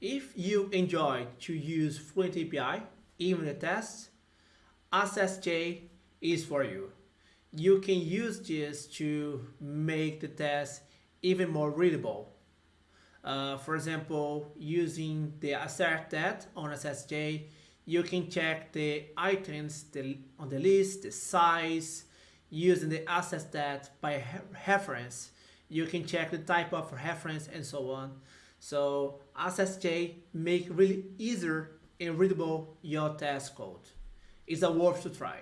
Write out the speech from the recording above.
If you enjoy to use Fluent API, even the tests, AssertJ is for you. You can use this to make the test even more readable. Uh, for example, using the assert that on AssertJ, you can check the items on the list, the size, using the access that by reference. You can check the type of reference and so on. So AssertJ make really easier and readable your test code. It's a worth to try.